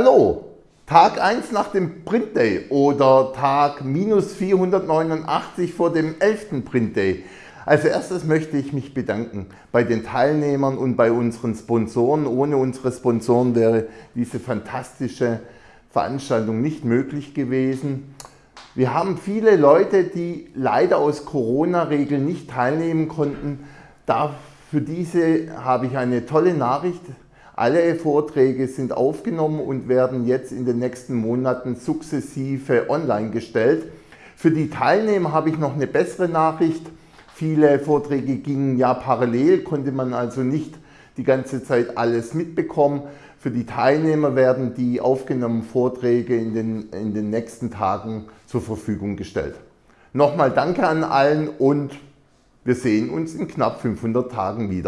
Hallo, Tag 1 nach dem Print Day oder Tag minus 489 vor dem 11. Print Day. Als erstes möchte ich mich bedanken bei den Teilnehmern und bei unseren Sponsoren. Ohne unsere Sponsoren wäre diese fantastische Veranstaltung nicht möglich gewesen. Wir haben viele Leute, die leider aus Corona-Regeln nicht teilnehmen konnten. Da, für diese habe ich eine tolle Nachricht. Alle Vorträge sind aufgenommen und werden jetzt in den nächsten Monaten sukzessive online gestellt. Für die Teilnehmer habe ich noch eine bessere Nachricht. Viele Vorträge gingen ja parallel, konnte man also nicht die ganze Zeit alles mitbekommen. Für die Teilnehmer werden die aufgenommenen Vorträge in den, in den nächsten Tagen zur Verfügung gestellt. Nochmal danke an allen und wir sehen uns in knapp 500 Tagen wieder.